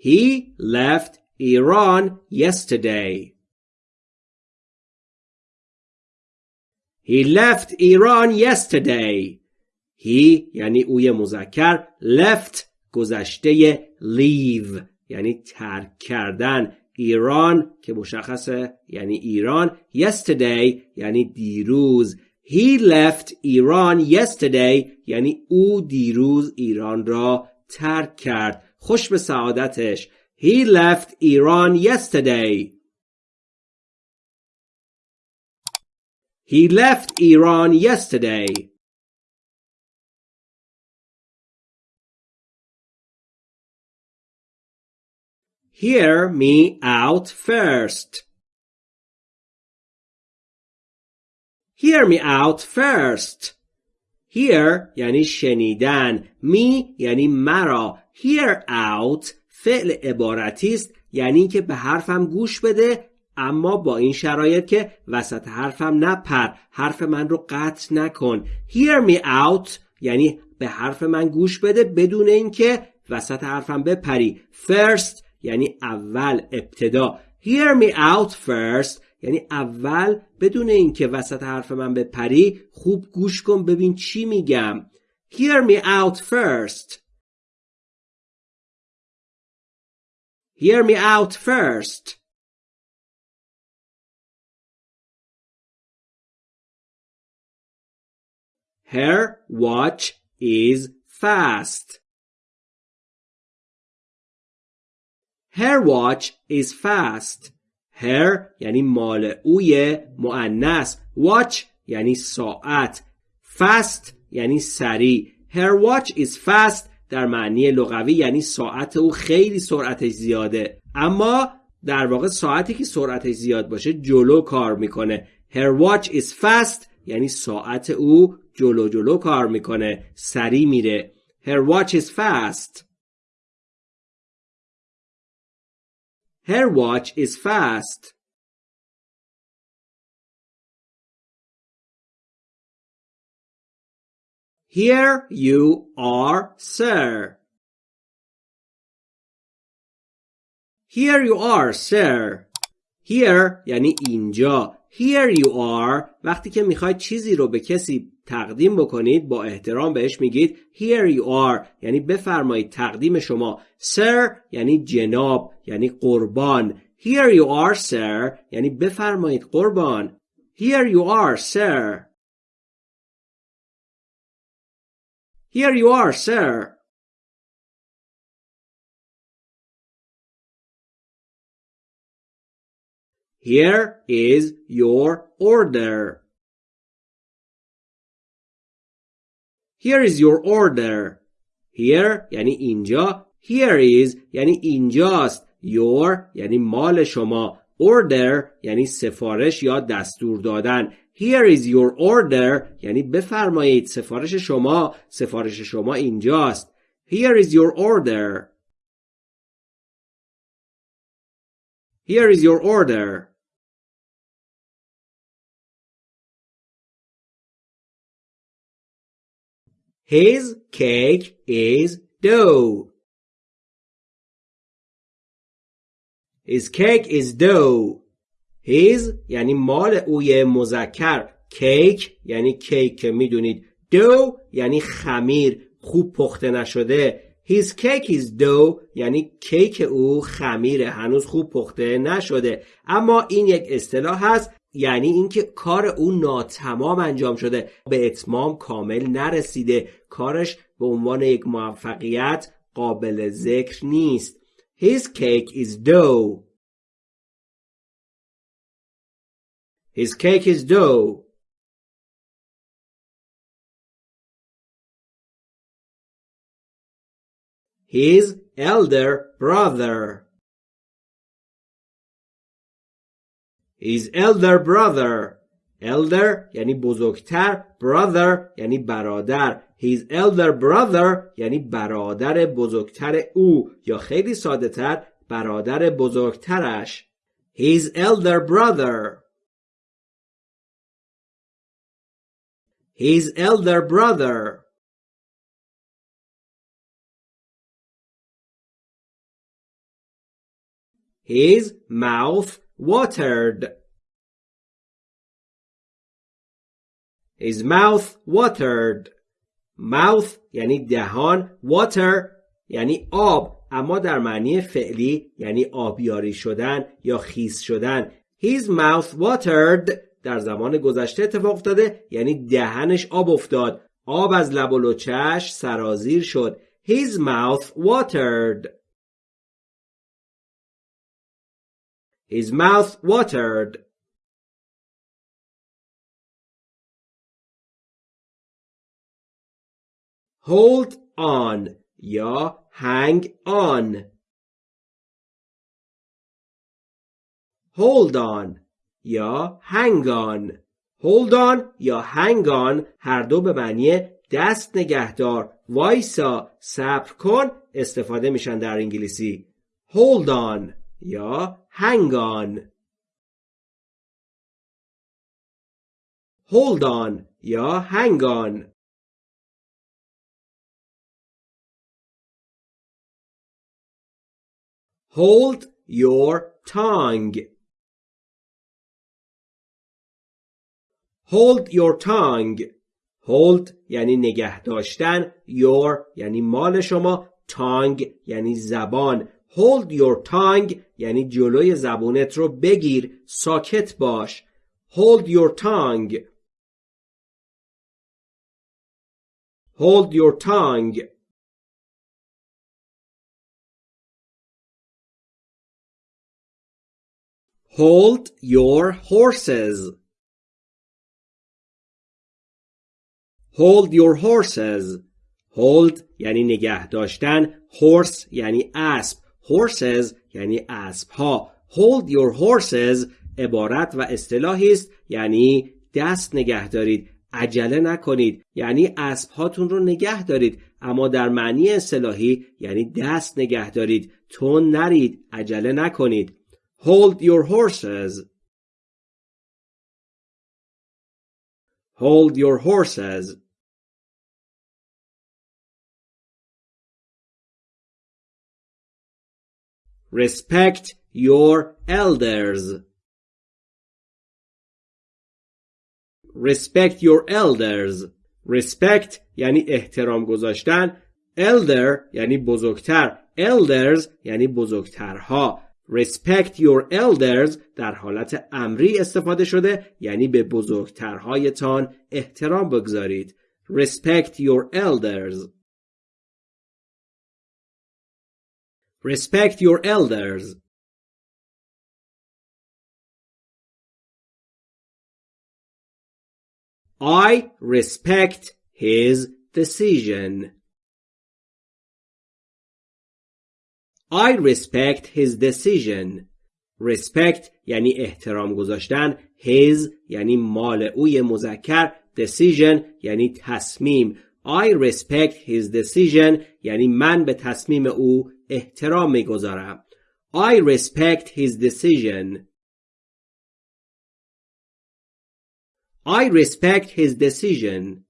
He left Iran yesterday. He left Iran yesterday. He یعنی اوی مذکر left گذشته leave یعنی ترک کردن ایران که مشخصه یعنی ایران yesterday یعنی دیروز He left Iran yesterday یعنی او دیروز ایران را ترک کرد خوش به سعادتش He left Iran yesterday He left Iran yesterday Hear me out first. Hear me out first. Hear یعنی شنیدن. Me یعنی مرا. Hear out فعل عبارتی است یعنی که به حرفم گوش بده اما با این شرایط که وسط حرفم نپر حرف من رو قطع نکن. Hear me out یعنی به حرف من گوش بده بدون اینکه وسط حرفم بپری. First یعنی اول ابتدا. Hear me out first یعنی اول بدون اینکه وسط حرف من بپری خوب گوش کن ببین چی میگم. Hear me out first. hear me out first her watch is fast Her watch is fast. Her یعنی مال اوی معنس. Watch یعنی ساعت. Fast یعنی سریع. Her watch is fast در معنی لغوی یعنی ساعت او خیلی سرعتش زیاده. اما در واقع ساعتی که سرعتش زیاد باشه جلو کار می‌کنه. Her watch is fast یعنی ساعت او جلو جلو کار می‌کنه. سریع میره. Her watch is fast. Her watch is fast. Here you are, sir. Here you are, sir. Here یعنی اینجا. Here you are. وقتی که می‌خواید چیزی رو به کسی تقدیم بکنید با احترام بهش میگید here you are. یعنی بفرمایید تقدیم شما. Sir یعنی جناب یعنی قربان. Here you are sir. یعنی بفرمایید قربان. Here you are sir. here you are sir Here is your order. Here is your order. Here یعنی اینجا. Here is یعنی اینجاست. Your یعنی مال شما. Order یعنی سفارش یا دستور دادن. Here is your order یعنی بفرمایید سفارش شما. سفارش شما اینجاست. Here is your order. Here is your order. His cake is dough. His cake is dough. His یعنی مال اوی مذکر. کیک یعنی کیک که می‌دونید. دو یعنی خمیر خوب پخته نشده. His cake is dough یعنی کیک او خمیره هنوز خوب پخته نشده. اما این یک اصطلاح هست یعنی اینکه کار او ناتمام انجام شده. به اتمام کامل نرسیده. کارش به عنوان یک موفقیت قابل ذکر نیست. His cake is dough. His cake is dough His elder brother His elder brother elder یعنی بزرگتر brother یعنی برادر his elder brother یعنی برادر بزرگتر او یا خیلی ساده تر برادر بزرگترش his elder brother his elder brother His mouth watered. His mouth watered. mouth یعنی دهان water یعنی آب اما در معنی فعلی یعنی آبیاری شدن یا خیس شدن His mouth watered در زمان گذشته اتفاق افتاده یعنی دهنش آب افتاد. آب از لب و لچش سرازیر شد. His mouth watered. His mouth watered. Hold on یا hang on. Hold on. یا hold on یا on هر دو به معنی دست نگهدار. وایسا صبر کن استفاده میشن در انگلیسی. Hold on یا hold on یا on. Hold your tongue. Hold your tongue. Hold یعنی نگه داشتن. Your یعنی مال شما. Tongue یعنی زبان. Hold your tongue یعنی جلوی زبونت رو بگیر. ساکت باش. Hold your tongue. Hold your tongue. Hold your horses. Hold your horses. Hold یعنی نگه داشتن. Horse یعنی اسب. Horses یعنی اسب ها. Hold your horses عبارت و اصطلاحی است یعنی دست نگه دارید. عجله نکنید یعنی اسب هاتون رو نگه دارید اما در معنی اصطلاحی یعنی دست نگه دارید تون نرید عجله نکنید Hold your horses. Hold your horses. Respect your elders. Respect your elders. Respect یعنی احترام گذاشتن. Elder یعنی بزرگتر. Elders یعنی بزرگترها. Respect your elders در حالت امری استفاده شده یعنی به بزرگترهایتان احترام بگذارید respect your elders respect your elders I respect his decision I respect his decision. Respect یعنی احترام گذاشتن. His یعنی مال اوی مذکر. Decision یعنی تصمیم. I respect his decision یعنی من به تصمیم او احترام میگذارم. I respect his decision. I respect his decision.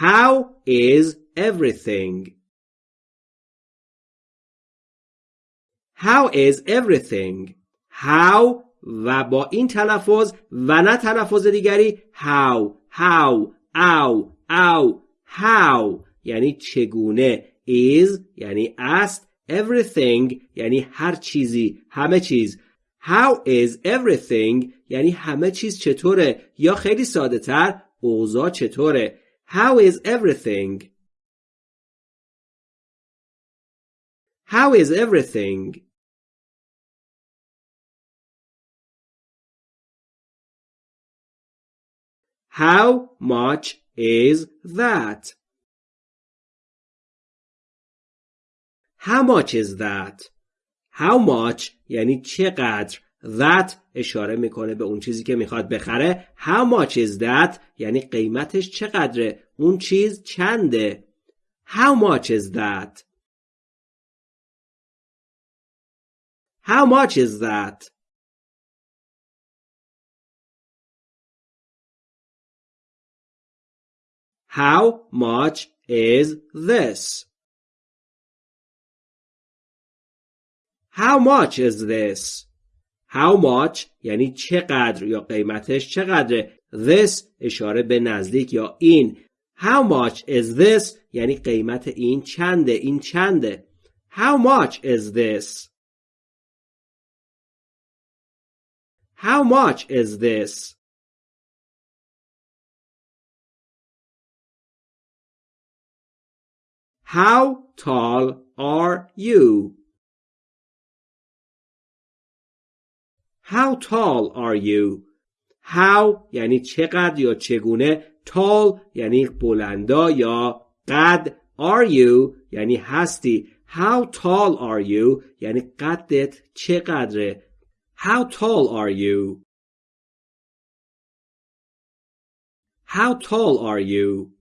How is everything? How is everything? How و با این تلفظ و نه تلفظ دیگری how how او او how. یعنی چگونه؟ Is یعنی است. Everything یعنی هر چیزی همه چیز. How is everything یعنی همه چیز چطوره؟ یا خیلی ساده تر اوضاع چطوره؟ How is everything? How is everything? How much is that? How much is that? How much یعنی چقدر that اشاره می‌کنه به اون چیزی که می‌خواد بخره how much is that یعنی قیمتش چقدره اون چیز چنده how much is that how much is that how much is this? How much is this? How much یعنی چقدر یا قیمتش چقدره This اشاره به نزدیک یا این How much is this یعنی قیمت این چنده این چنده How much is this How much is this How tall are you How tall are you? How یعنی چقدر یا چگونه tall یعنی بلندا یا قد are you یعنی هستی How tall are you یعنی قدت چقدره How tall are you? How tall are you?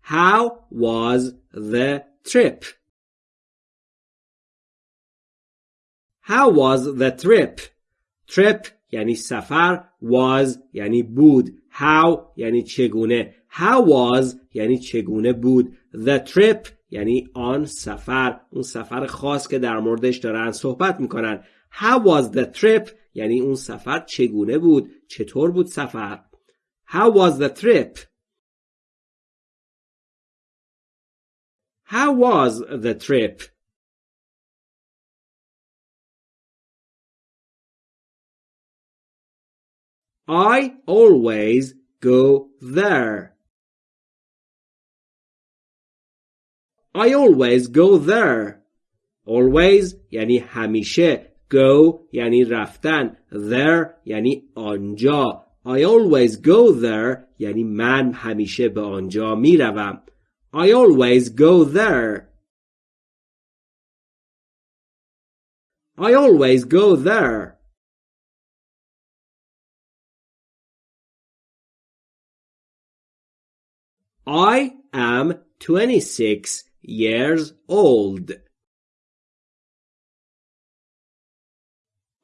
How was the trip? How was the trip? Trip یعنی سفر was یعنی بود. How یعنی چگونه؟ How was یعنی چگونه بود؟ The trip یعنی آن سفر. اون سفر خاص که در موردش دارن صحبت می‌کنن. How was the trip یعنی اون سفر چگونه بود؟ چطور بود سفر؟ How was the trip How was the trip? I always go there. I always go there. Always یعنی همیشه. Go یعنی رفتن. There یعنی آنجا. I always go there یعنی من همیشه به آنجا می روم. I always go there. I always go there. I am 26 years old.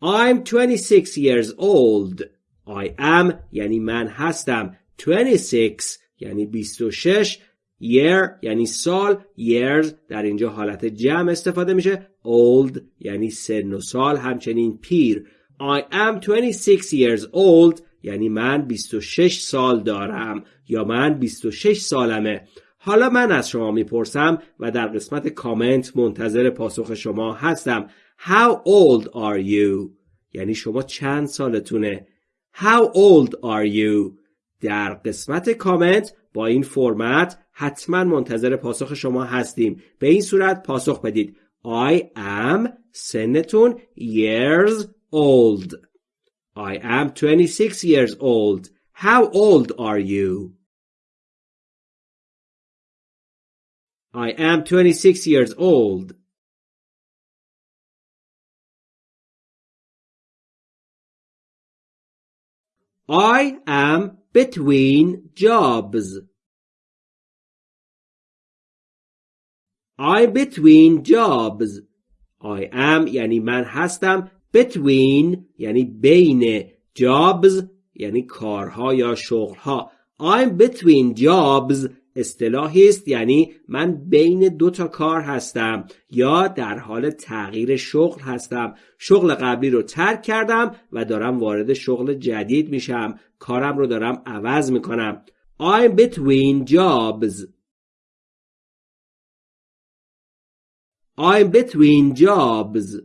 I'm 26 years old. I am یعنی من هستم. 26 یعنی 26 year یعنی سال years در اینجا حالت جمع استفاده میشه. old یعنی سن و سال همچنین پیر. I am 26 years old یعنی من 26 سال دارم یا من 26 سالمه. حالا من از شما می‌پرسم و در قسمت کامنت منتظر پاسخ شما هستم. How old are you؟ یعنی شما چند سالتونه؟ How old are you؟ در قسمت کامنت با این فرمت حتما منتظر پاسخ شما هستیم به این صورت پاسخ بدید I am سنتون years old I am 26 years old How old are you? I am 26 years old I am between jobs I'm between jobs. I am یعنی من هستم. Between یعنی بین jobs یعنی کارها یا شغلها. I'm between jobs. اصطلاحی است یعنی من بین دو تا کار هستم یا در حال تغییر شغل هستم. شغل قبلی رو ترک کردم و دارم وارد شغل جدید میشم. کارم رو دارم عوض می‌کنم. I'm between jobs. I'm between jobs.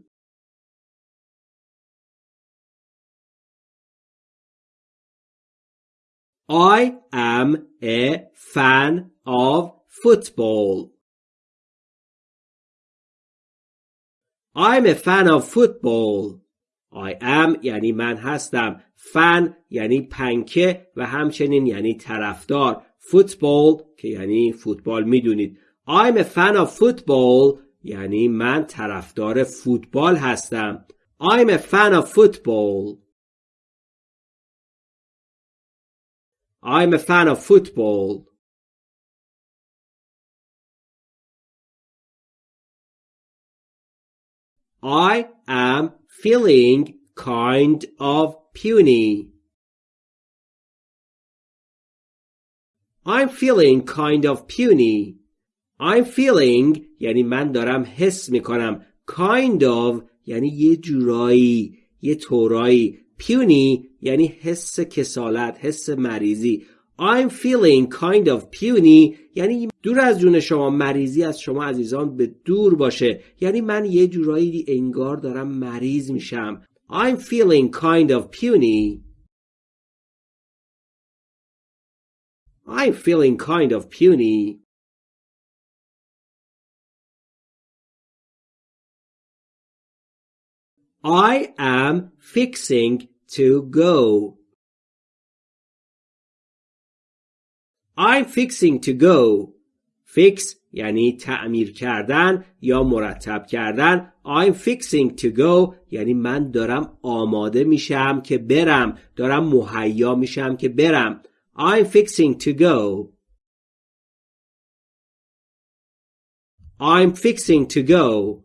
I am a fan of football. I'm a fan of football. I am یعنی من هستم. fan یعنی پنکه و همچنین یعنی طرفدار. football که یعنی فوتبال میدونید. I'm a fan of football یعنی من طرفدار فوتبال هستم. I'm a fan of football. I'm a fan of football. I am feeling kind of puny. I'm feeling kind of puny. I'm feeling یعنی من دارم حس می‌کنم kind of یعنی یه جورایی یه طورایی. Puny یعنی حس کسالت حس مریضی. I'm feeling kind of puny یعنی دور از جون شما مریضی از شما عزیزان به دور باشه. یعنی من یه جورایی انگار دارم مریض میشم. I'm feeling kind of puny. I'm feeling kind of puny. I am fixing to go. I'm fixing to go. Fix یعنی تعمیر کردن یا مرتب کردن. I'm fixing to go یعنی من دارم آماده میشم که برم. دارم مهیا میشم که برم. I'm fixing to go. I'm fixing to go.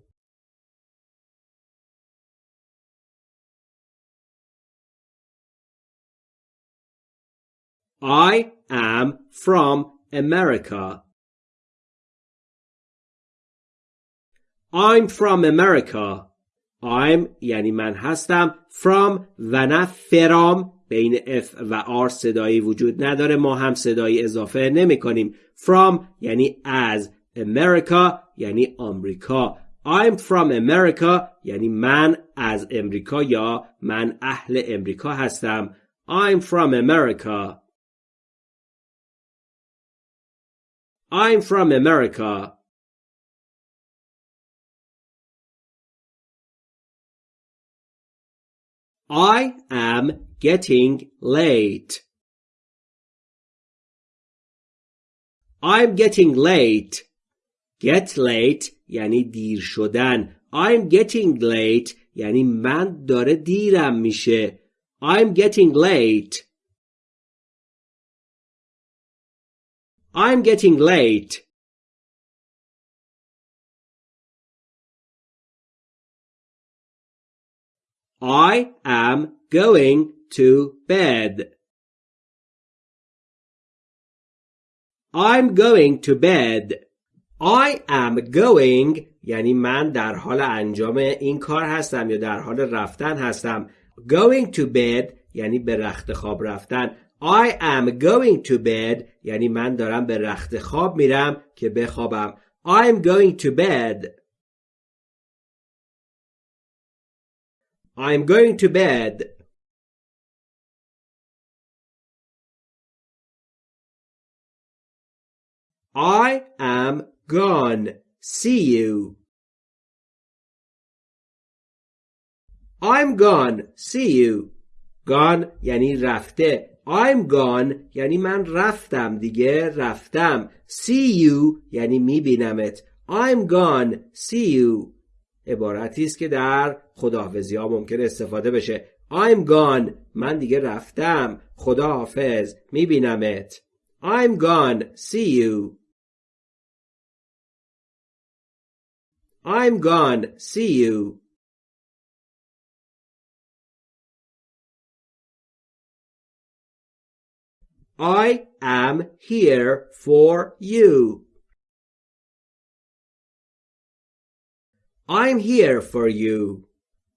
I am from America. I'm from America. I'm یعنی من هستم from و نه فرام بین F و R صدایی وجود نداره. ما هم صدایی اضافه نمی کنیم from یعنی از. America یعنی آمریکا. I'm from America یعنی من از امریکا یا من اهل امریکا هستم. I'm from America. I'm from America. I am getting late. I'm getting late. Get late یعنی دیر شدن. I'm getting late یعنی من داره دیرم میشه. I'm getting late. I'm getting late. I am going to bed. I'm going to bed. I am going یعنی من در حال انجام این کار هستم یا در حال رفتن هستم. Going to bed یعنی به رخت خواب رفتن. I am going to bed یعنی من دارم به رخت خواب میرم که بخوابم I'm going to bed I'm going to bed I am gone. See you. I'm gone. See you. Gone یعنی رفته. I'm gone یعنی من رفتم دیگه رفتم. See you یعنی میبینمت. I'm gone. See you. عبارتی است که در خداحافظی ها ممکن استفاده بشه. I'm gone. من دیگه رفتم. خداحافظ. میبینمت. I'm gone. See you. I'm gone. See you. I am here for you. I'm here for you.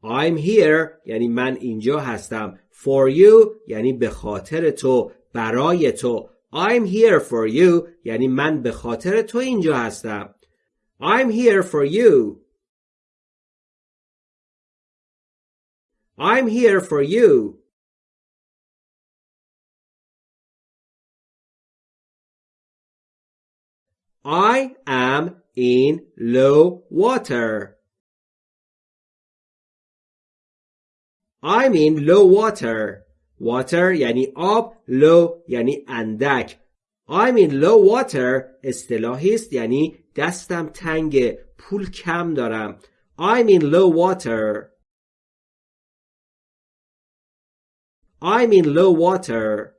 I'm here یعنی من اینجا هستم. For you یعنی به خاطر تو برای تو. I'm here for you یعنی من به خاطر تو اینجا هستم. I'm here for you. I'm here for you. I am in low water. I'm in low water. Water یعنی آب low یعنی اندک I'm in low water اصطلاحی است یعنی دستم تنگ پول کم دارم I'm in low water I'm in low water